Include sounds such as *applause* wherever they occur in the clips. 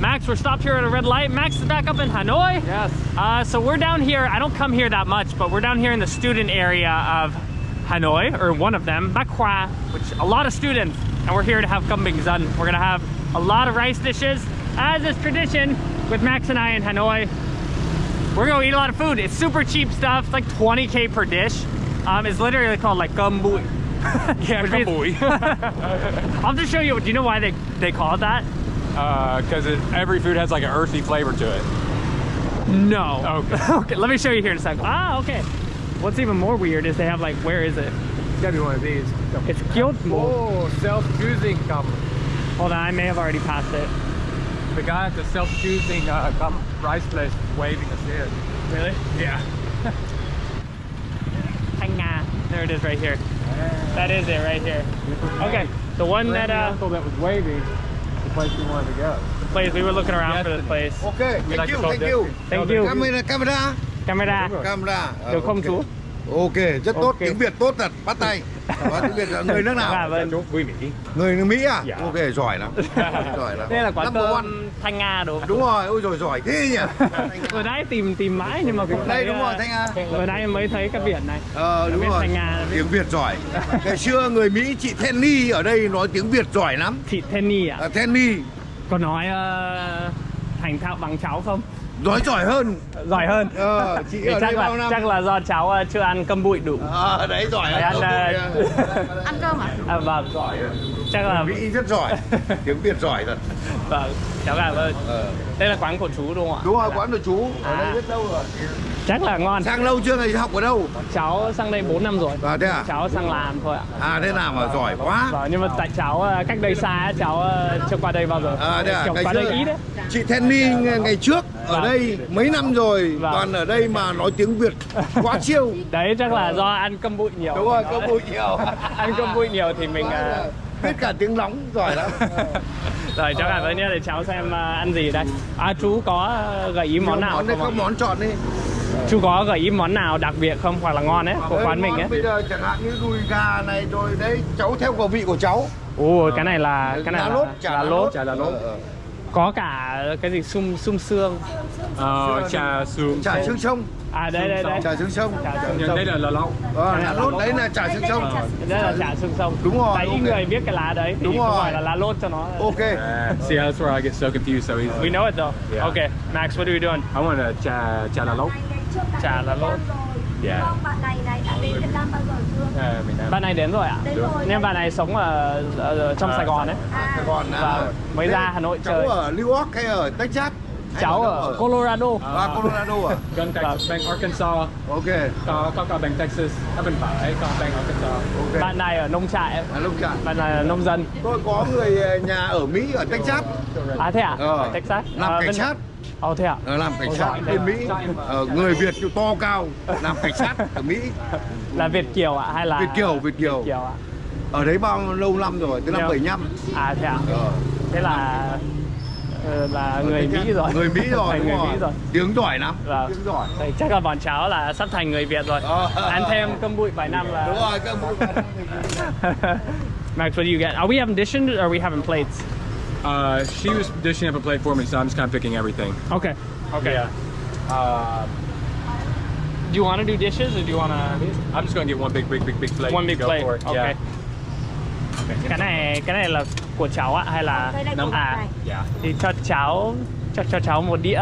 Max, we're stopped here at a red light. Max is back up in Hanoi. Yes. Uh, so we're down here. I don't come here that much, but we're down here in the student area of Hanoi, or one of them, Bac which a lot of students, and we're here to have kambing zan. We're gonna have a lot of rice dishes, as is tradition with Max and I in Hanoi. We're gonna eat a lot of food. It's super cheap stuff. It's like 20k per dish. Um, it's literally called like cơm bụi. *laughs* Yeah, bụi. *laughs* I'll just show you. Do you know why they they call it that? Because Uh, every food has like an earthy flavor to it. No. Okay. *laughs* okay. Let me show you here in a second. Ah, okay. What's even more weird is they have like, where is it? It's gotta be one of these. It's Gyotmo. Oh, self-choosing cup. Hold on, I may have already passed it. The guy at the self-choosing uh, cup rice place is waving us in. Really? Yeah. *laughs* There it is right here. That is it right here. Okay. The one that uh uncle that was waving, the place we wanted to go. the place we were looking around for this place. Ok, We like thank you, thank you. Thank you. Camera, camera, Camera. camera. Được không chú? Ok, rất tốt, tiếng Việt tốt thật, bắt tay. Nói tiếng Việt là người nước Dạ nào? vâng. Chú quý Mỹ. Người nước Mỹ à? Dạ. Ok, giỏi lắm. *laughs* giỏi lắm. Đây là quán cơm Thanh Nga đúng không? Đúng rồi, ôi rồi giỏi thế nhỉ? *laughs* Vừa nãy tìm tìm mãi nhưng mà cũng Đây thấy, đúng rồi, Thanh Nga. Vừa nãy mới thấy cái biển này. Ờ đúng rồi. Thanh Nga. Tiếng Việt giỏi. Ngày xưa người Mỹ chị Tenny ở đây nói tiếng Việt giỏi lắm. Thị Tenny à? À, Tenny Có nói ờ, thành thạo bằng cháu không? Nói giỏi hơn. Giỏi hơn. Ờ, chị Thì ở chắc đây là bao năm? chắc là do cháu ờ, chưa ăn cơm bụi đủ. Ờ đấy giỏi Phải ăn lắm. ờ, *laughs* ăn cơm à à, vâng. Giỏi. Chắc là Mỹ rất giỏi. *laughs* Tiếng Việt giỏi thật. vâng. Cháu cảm ơn. Ờ. Đây là quán của chú đúng không ạ? Đúng rồi, quán của chú ở À. đây rất lâu rồi. Chắc là ngon. Sang lâu chưa ngày học ở đâu? Cháu sang đây 4 năm rồi. À thế à? Cháu sang làm thôi ạ. À thế nào mà giỏi quá. Vâng, nhưng mà tại cháu ờ, cách đây xa cháu ờ, chưa qua đây bao giờ. À thế à? Ngày qua đây ít đấy. chị Tenny ngày trước ở Vâng. đây mấy năm rồi Vâng. toàn ở đây mà nói tiếng Việt quá chiêu. *laughs* Đấy chắc là do ăn cơm bụi nhiều. Đúng rồi, cơm bụi nhiều. *laughs* ăn cơm bụi nhiều thì mình ờ, Biết cả tiếng nóng giỏi lắm. *laughs* rồi cháu cảm ơn nhé để cháu xem ờ, ăn gì đây. À chú có ờ, gợi ý món nào món không? có món chọn đi. Chú có gợi ý món nào đặc biệt không hoặc là ngon ấy của quán mình ấy? Bây giờ chẳng hạn như đùi gà này rồi đấy cháu theo khẩu vị của cháu. Ồ cái này là cái này là lốt, chả là lốt. Chả là lốt. Ờ, ờ. Có cả cái gì sum sum xương. Ờ, trà xương. Chả xương sông. À đây đây đây. Chả xương sông. Chả đây là lẩu. Ờ, lá lốt đấy là chả xương sông. Đây là chả xương sông. Đúng rồi, Tại ít ok. người biết cái lá đấy thì Đúng rồi. phải là lá lốt cho nó. Ok. Uh, see, that's where I get so confused so easily. We know it though. Yeah. Okay, Max, what are we doing? I want a trà trà là lốt. Chả là lốt. Yeah. Bạn này này đã đến Việt Nam bao giờ chưa? Miền Nam. Bạn này đến rồi ạ? Đến rồi. Nhưng bạn này sống ở, ở trong À, Sài Gòn ấy. À, Sài Gòn à. Vâng, mới ra Hà Nội cháu chơi. ở New York hay ở Texas? Cháu ở Colorado. À, Colorado à? *laughs* Gần Texas, bang Arkansas. Ok. Có có cả bang Texas. Ở bên phải có bang Arkansas. Ok. Bạn này ở nông trại, À, lúc chặn. bạn này là nông dân. Tôi có người ờ, nhà ở Mỹ ở Texas. À thế à? Ờ. Ở Texas. Làm À, cảnh bên- sát. Ồ thế à? Ờ, làm cảnh Ôi, sát bên thế Mỹ. Ờ, người Việt to cao, làm cảnh sát ở Mỹ. *laughs* Là Việt kiều ạ hay là Việt kiều, Việt kiều. Việt kiều ạ. Ở đấy bao lâu năm rồi? Từ năm Nhiều. 75. À thế à? Ờ. Thế là ờ, là người Mỹ rồi. Người Mỹ *laughs* rồi, đúng người rồi. Mỹ rồi. Tiếng giỏi lắm. Vâng. Tiếng giỏi. Thì chắc là bọn cháu là sắp thành người Việt rồi. Ờ. Ăn thêm cơm bụi vài năm là Đúng rồi, các ông *laughs* Max, what do you get? Are we having dishes or are we having plates? Uh, she was dishing up a plate for me, so I'm just kind of picking everything. Okay. Okay. Yeah. Uh, Do you want to do dishes or do you want to I'm just gonna get one big, big, big, big plate. one big plate? Okay. Yeah. Cái này cái này là của cháu ạ hay là Nấm à. Yeah. thì cho cháu cho cho cháu một đĩa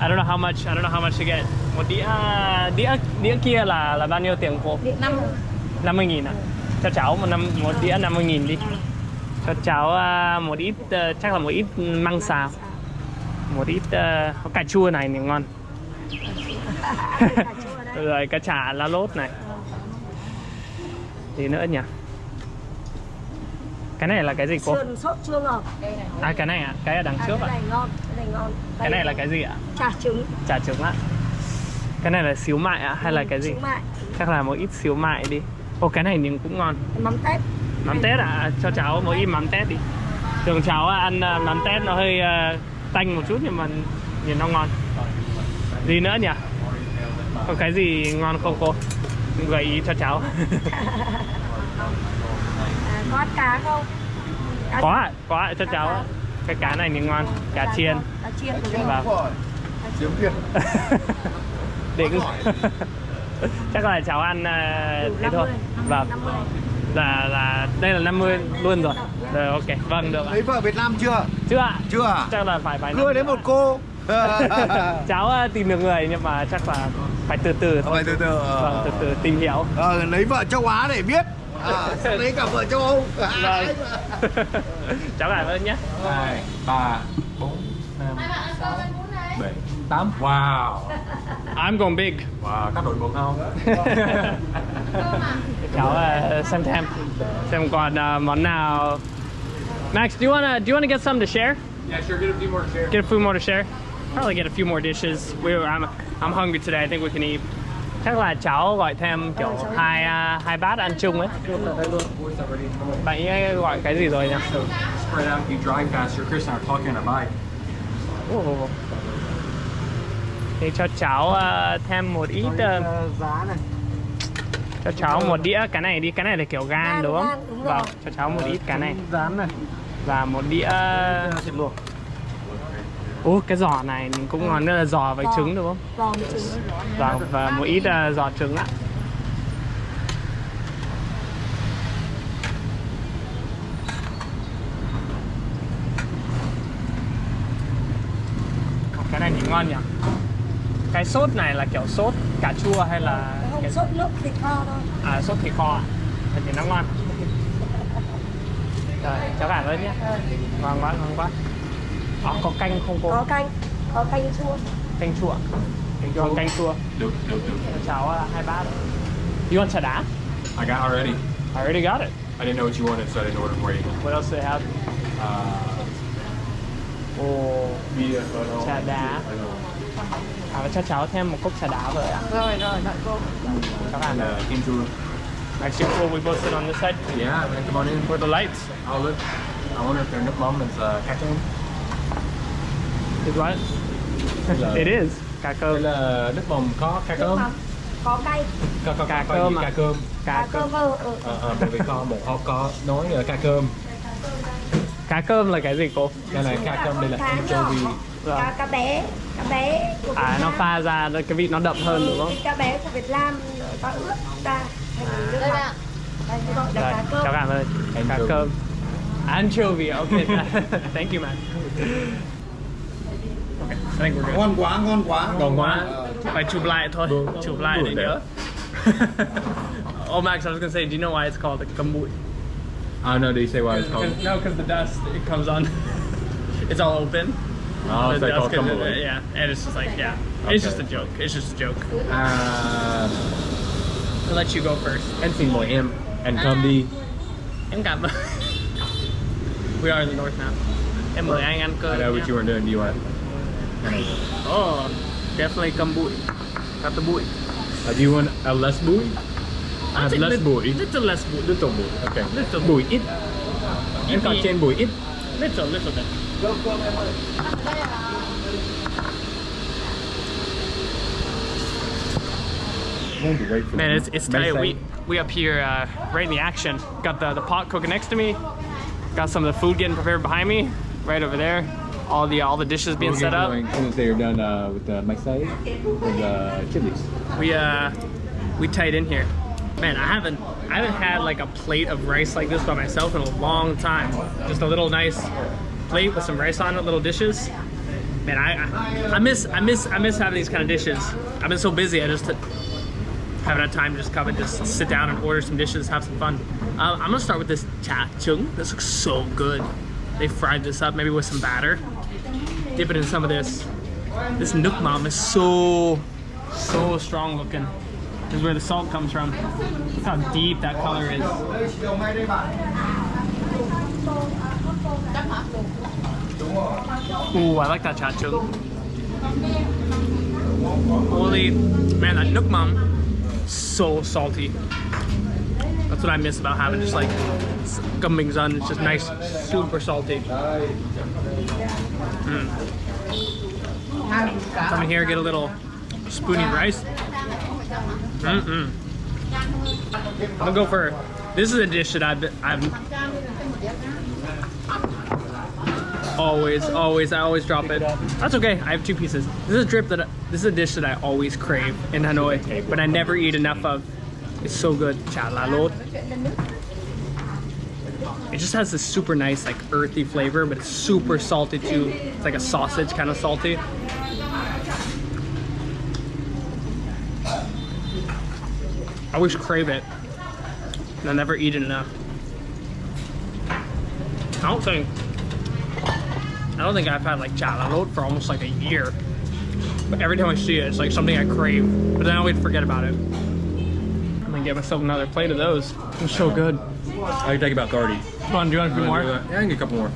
I don't know how much I don't know how much to get. Một đĩa đĩa đĩa kia là là bao nhiêu tiền cô? Điện năm. 50 nghìn à? Cho cháu một năm một đĩa 50 nghìn đi. Cho cháu à, một ít ờ, chắc là một ít măng xào. Một ít có cà chua này thì ngon. *laughs* Rồi cá chả lá lốt này gì nữa nhỉ? Cái này là cái gì cô? Sườn sốt chua ngọt. à cái này à? Cái ở đằng trước cái ạ này ngon, cái này ngon. cái này là cái gì ạ? Chả trứng, chả trứng ạ. Cái này là xíu mại ạ hay là cái gì? mại, chắc là một ít xíu mại đi. Ô cái này nhưng cũng ngon. Mắm tép. mắm tết à cho cháu một ít mắm tết đi. Thường cháu ăn à, mắm tết nó hơi à, tanh một chút nhưng mà nhìn nó ngon. Gì nữa nhỉ? Có cái gì ngon không cô gợi ý cho cháu À, có ăn cá không? có ạ có ạ cho cháu ạ. cái cá này thì ngon cá chiên Cá chiên của mình. vâng Rồi. Tiếng Việt. đỉnh chắc là cháu ăn ờ, thế thôi 50, vâng 50. là là đây là 50 luôn rồi rồi ok vâng được ạ Lấy vợ Việt Nam chưa? chưa ạ Chưa à? chắc là phải phải Cưa đến một cô. Cháu ờ, tìm được người nhưng mà chắc là phải từ từ thôi. Phải từ từ. ờ. vâng từ từ tìm hiểu. Ờ, lấy vợ châu Á để biết. À, lấy cả vợ châu Âu. vâng. *laughs* Cháu cảm ơn nhé. Hai ba bốn năm sáu bảy tám. Wow. I'm going big wow có đội bụng không? Cháu ờ, xem xem xem còn ờ, món nào. Max do you wanna do you wanna get some to share? Yeah sure get a few more chairs get a few more to share probably get a few more dishes. We were, I'm I'm hungry today. I think we can eat. Chắc là cháu gọi thêm kiểu hai ờ, hai bát ăn chung ấy. Bạn ấy gọi cái gì rồi nhỉ? Spread out you drive faster Chris and I are talking on a bike. Thì cho cháu ờ, thêm một ít ờ, giá này. cho cháu một đĩa cái này đi cái này là kiểu gan đúng không? gan, đúng rồi. Vâng, cho cháu một ít cái này. rán này. Và một đĩa thịt luộc Ủa cái giò này cũng ngon nữa là giò với Giò. trứng đúng không? Giò với trứng. Vâng và một ít ờ, giò trứng ạ. Cái này thì ngon nhỉ? Cái sốt này là kiểu sốt cà chua hay là Không cái sốt nước thịt kho thôi. à sốt thịt kho ạ? Thật thì nó ngon. *laughs* Rồi, cháu cảm ơn nhé. Ngon quá, ngon quá. Ờ, có canh không cô? Có canh, có canh chua. Canh chua. Còn canh chua. được được được Cho cháu ờ, hai bát. You want chả đá? I got already I already got it. I didn't know what you wanted so I didn't order for you What else do they have? uh, Ồ, bia trà đá. À, và cho cháu thêm một cốc trà đá rồi ạ. Rồi rồi đợi cô. And ăn uh, kim chua Actually, cool. We both sit on this side. yeah man come on in Where the lights? I'll look I wonder if their mắm is uh, Is what? Là- *laughs* It is. Cá đây cơm. là nước mắm có cá cơm. Có cay. có, có, Cá có, cơm à? cá cơm Cá cơm. Ừ, ừ. Ờ, ờ, bởi vì có một họ có nói là cá cơm Cá cơm là cái gì cô? đây là cá cơm đây là anchovy. Cá, cá bé. Cá bé của À, Việt nó Nam. pha ra cái vị nó đậm hơn đúng không? Cá bé của Việt Nam ta ướp ra thành nước. Đây gọi là Rồi, cá cơm. cháu cảm ơn. Cá cơm. Anchovy, okay. *laughs* Thank you, man. Okay, I think we're good. Ngon quá, ngon quá. Ngon quá. Phải chụp lại thôi. Chụp lại để nhớ. oh, Max, I was gonna say, do you know why it's called a cơm bụi? I don't know they say why it's called No, because the dust it comes on. it's all open. oh, it's like dust called comes yeah, and it's just like yeah, it's just a joke. It's just a joke. à, I'll let you go first. And xin mời em anh come đi Em cảm. We are in the north now. Em mời anh ăn I know what you were doing do you want Oh, definitely cơm bụi. Got the bụi. uh, do you want a less bụi I have less bụi Little less bụi. little bụi okay Little ít em còn Maybe- trên bụi ít Little, little bit. Man, it's it's tight. We we up here uh, right in the action. Got the the pot cooking next to me. Got some of the food getting prepared behind me, right over there. All the all the dishes being set up. As soon as they're done uh, with the Macsai with the chilies. We uh we tied in here. Man, I haven't I haven't had like a plate of rice like this by myself in a long time. Just a little nice plate with some rice on it, little dishes. Man, I I, I miss I miss I miss having these kind of dishes. I've been so busy. I just haven't had time to just come and just sit down and order some dishes, have some fun. Uh, I'm gonna start with this chả trứng. This looks so good. They fried this up maybe with some batter. Dip it in some of this. This nước mắm is so so strong looking. This is where the salt comes from. Look how deep that color is. Ooh, I like that chả trứng. Holy man, that nước mắm, so salty. That's what I miss about having just like gumbing on. It's just nice, super salty. Mm. Come in here, get a little spoony rice. Mm-mm. I'm gonna go for This is a dish that I've, I've always, always, I always drop it. That's okay. I have two pieces. This is a drip that this is a dish that I always crave in Hanoi, but I never eat enough of. It's so good. Lốt. It just has this super nice, like earthy flavor, but it's super salty too. It's like a sausage kind of salty. I always crave it. And I never eat it enough. I don't think I don't think I've had like chả lá lốt for almost like a year. But every time I see it, it's like something I crave. But then I always forget about it. I'm gonna get myself another plate of those. They're so good. I can take about 30. Come on, do you want a few more? Yeah, I can get a couple more.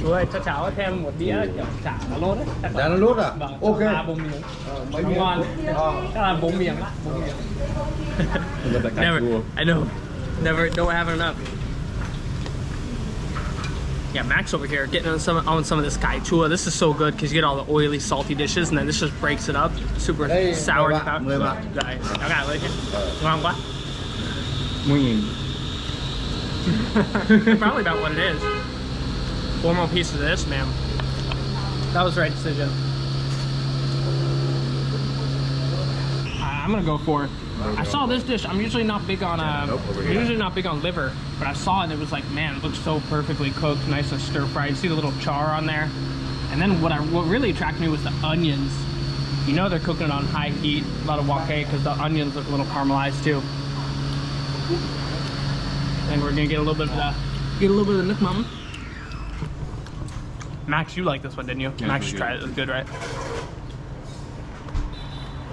Chú cho cháu thêm một đĩa kiểu chả lá lốt ấy. Chả lá lốt à? Vâng, Ok. ba bốn miếng. mấy miếng. ngon. Chắc là bốn miếng á, bốn miếng. I love that kind Never. I know. Never, don't have enough. Yeah, Max over here getting on some on some of this caichua. This is so good because you get all the oily, salty dishes, and then this just breaks it up. Super Đây, sour. mời bạn, mời bạn. Đấy, nó gà lên chứ. Ngon quá. Nguyên. Probably about what it is. Four more pieces of this, man. That was the right decision. I- I'm gonna go for. I saw this dish. I'm usually not big on. Uh, Nope, I'm usually not big on liver, but I saw it. and It was like, man, it looks so perfectly cooked, nice and stir fried. You see the little char on there, and then what I what really attracted me was the onions. You know they're cooking it on high heat, a lot of wok because the onions look a little caramelized too. And we're gonna get a little bit of the get a little bit of the nước mắm. Max, you like this one, didn't you? Yeah, Max it's tried it. It was good, right?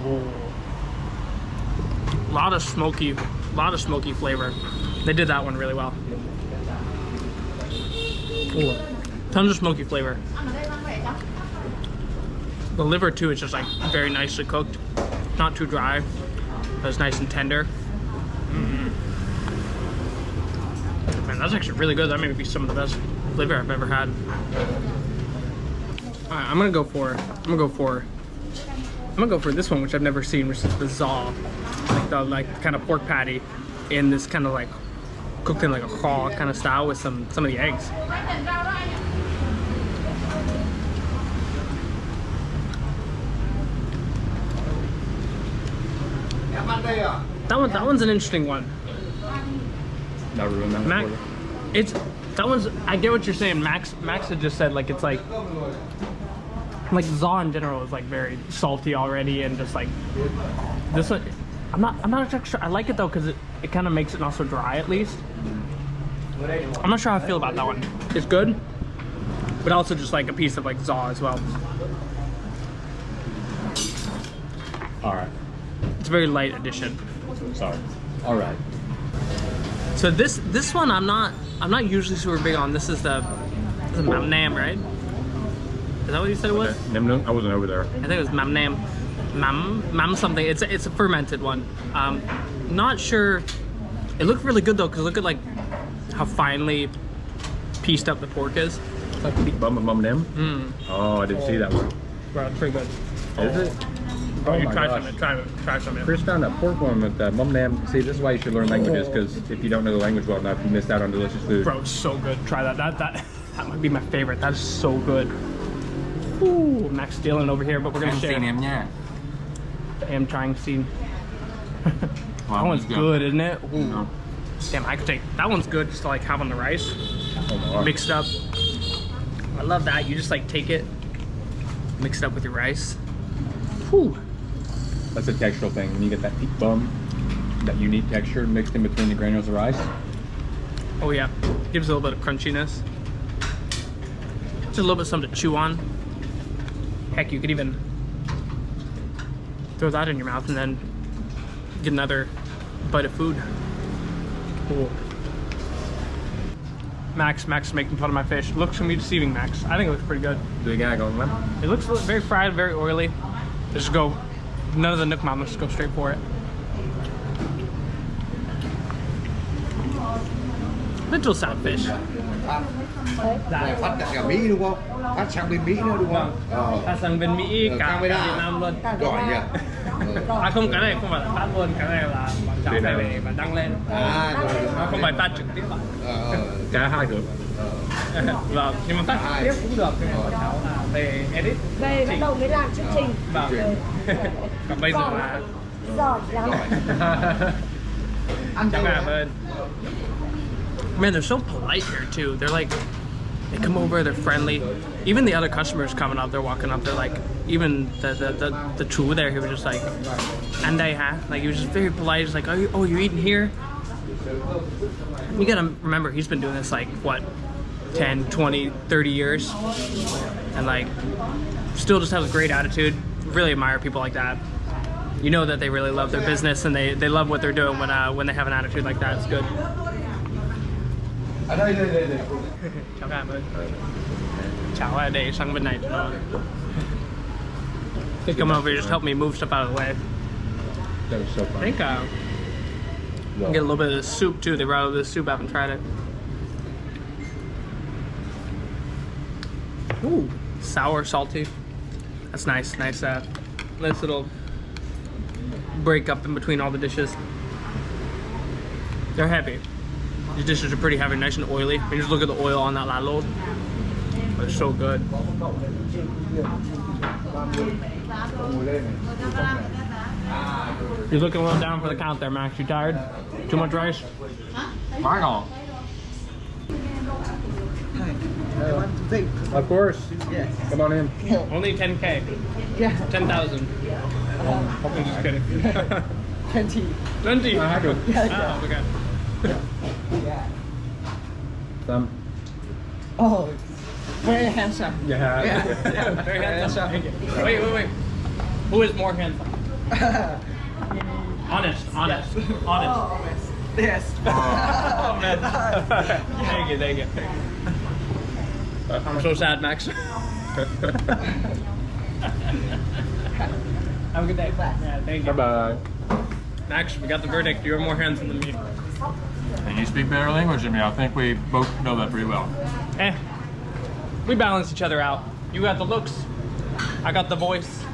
A lot of smoky, a lot of smoky flavor. They did that one really well. Ooh. Tons of smoky flavor. The liver too is just like very nicely cooked, not too dry. But it's nice and tender. Mm. Man, that's actually really good. That may be some of the best liver I've ever had. All right, I'm gonna go for. I'm gonna go for. I'm gonna go for this one, which I've never seen, which is the zaw, like the like kind of pork patty, in this kind of like cooked in like a raw kind of style with some some of the eggs. Em ăn đây à? That one, that one's an interesting one. Not ruin that Mac, one for you. it's that one's. I get what you're saying. Max, Max had just said like it's like like Zaw in general is like very salty already, and just like this one. I'm not. I'm not exactly sure. I like it though because it, it kind of makes it not so dry at least. I'm not sure how I feel about that one. It's good, but also just like a piece of like Zaw as well. All right. It's a very light addition. Sorry. All right. So this this one I'm not I'm not usually super big on. This is the is Mam Nam, right? Is that what you said it was? Nam Nung? I wasn't over there. I think it was Mam Nam. Mam Mam something. It's a, it's a fermented one. Um, not sure. It looked really good though, cause look at like how finely pieced up the pork is. Bum Bum Nam? Mm, Oh, I didn't see that one. bro, it's pretty good. Is it? Oh, you try gosh. some. Try it. Try some. it. Chris found a pork one with uh, Mum Nam. See, this is why you should learn languages, because if you don't know the language well enough, you missed out on delicious food. Bro, it's so good. Try that. That that *laughs* that might be my favorite. That is so good. Ooh, Max stealing over here, but we're gonna Em share. xin em nha. am trying scene. *laughs* that Wow, one's good, isn't it? Ooh. No. Damn, I could take that one's good just to like have on the rice, Oh my gosh. mix it up. I love that. You just like take it, mix it up with your rice. Whew. That's a textural thing. When you get that peak bum, that unique texture mixed in between the granules of rice. Oh yeah, gives a little bit of crunchiness. Just a little bit of something to chew on. Heck, you could even throw that in your mouth and then get another bite of food. Cool. Max, Max is making fun of my fish. Looks gonna be deceiving, Max. I think it looks pretty good. Do you gotta go, man? It looks very fried, very oily. Let's just go. None of the nước mắm. Let's go straight for it. Little sad fish. Phát Dạ. Này phát cả Mỹ đúng không phát sang bên Mỹ nữa đúng không ờ Phát sang bên Mỹ, Ờ, cả camera. Việt Nam luôn. giỏi nhỉ Ờ. À không, cái này không phải là phát luôn, cái này là bọn cháu này. về và đăng lên. à rồi rồi. Nó không phải phát trực tiếp ạ. ờ ờ cả hai được Vâng, nhưng mà phát trực tiếp cũng được, nhưng mà bọn cháu là về edit. về bắt đầu mới làm chương trình Vâng. Còn bây giờ là giỏi lắm Cháu cảm ơn. Man, they're so polite here too. They're like, they come over, they're friendly. Even the other customers coming up, they're walking up, they're like, even the the the, the chủ there, he was just like, and they ha, like he was just very polite. He's like, oh, you, oh, you're eating here. You gotta remember, he's been doing this like what, 10, 20, 30 years, and like, still just has a great attitude. Really admire people like that you know that they really love their business and they, they love what they're doing when uh, when they have an attitude like that. It's good. Ở đây đây đây đây *laughs* Chào các bạn. Chào à, để sang bên này cho nó. They come over here, just help me move stuff out of the way. that was so I fun think uh, get a little bit of the soup too. They brought over the soup. I haven't tried it. Ooh, sour, salty. That's nice. Nice, uh, nice little break up in between all the dishes. They're heavy. These dishes are pretty heavy, nice and oily. You just look at the oil on that. But it's so good. You're looking a little down for the count there, Max. You tired? Too much rice? ngon of course come on in *laughs* Only 10k. Yeah. 10,000. *laughs* *laughs* I'm just kidding. 20 20. à, hát được Oh, okay. Tâm oh very handsome Yeah, yeah, *laughs* Very handsome. Thank you. Wait, wait, wait. Who is more handsome? *laughs* Honest, honest, *laughs* oh, honest. yes Oh, man. thank you, thank you. I'm so sad, Max. Have a good day. Yeah, thank bye you. bye Max, we got the verdict. You're more handsome than me. And you speak better language than me I think we both know that pretty well Eh, we balance each other out. You got the looks, I got the voice.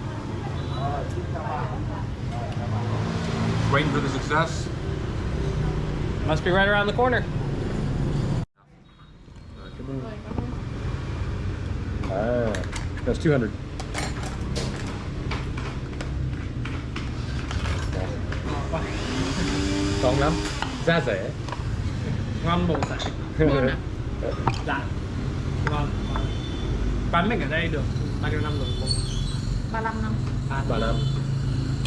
waiting for the success Must be right around the corner. ah that's 200 ngon lắm giá rẻ Ngon bổ sạch. Dạ. Ngon. Bán mình ở đây được. Bao nhiêu năm rồi? 35 năm. Ba năm.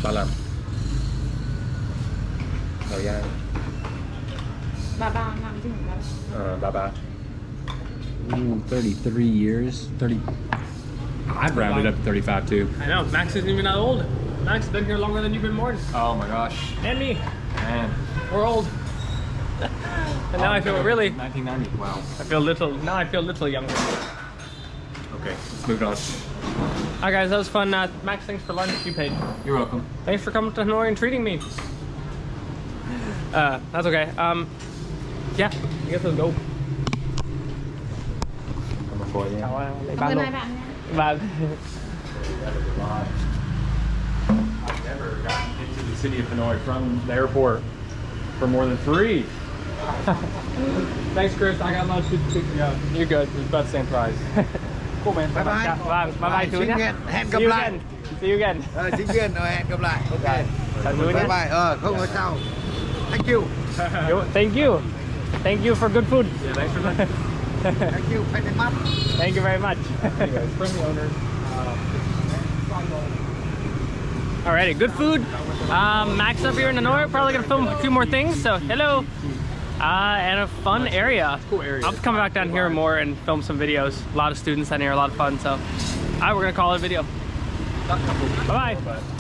Ba năm. Thời gian. 33 năm chứ không phải. Uh, ba ba. Ooh, 33 years. 30 I've rounded up to 35 too. I know, Max isn't even that old. Max has been here longer than you've been born. oh my gosh. And me. man. We're old. *laughs* and now I feel really, 1990 wow I feel little, now I feel little younger. okay let's move on Alright guys, that was fun. Uh, Max, thanks for lunch. You paid. you're welcome Thanks for coming to Hanoi and treating me. Uh, that's okay. Um, yeah, I guess let's go. cảm ơn cô nha Chào, lấy Cảm ơn luôn. hai bạn. I've never gotten into the city of Hanoi from the airport for more than three *laughs* Thanks, Chris. I got lunch. yeah you're good it's about the same price *laughs* Cool, man. Bye bye. Vâng, bye bye chú Xin nhé. hẹn- hẹn gặp See you lại. again. See you again. Ờ, sinh viên rồi hẹn gặp lại ok Chào chú bye nhé. bye ờ không có sao thank you *laughs* Thank you. Thank you for good food. yeah thanks for that thank you very much Thank you very much. anyways friendly owner uh, Alrighty, good food. Um, Max up here in Hanoi, probably gonna film a few more things. So hello, uh, and a fun area. cool area. I'll come back down here more and film some videos. A lot of students down here, a lot of fun. So, alright, we're gonna call it a video. Bye bye.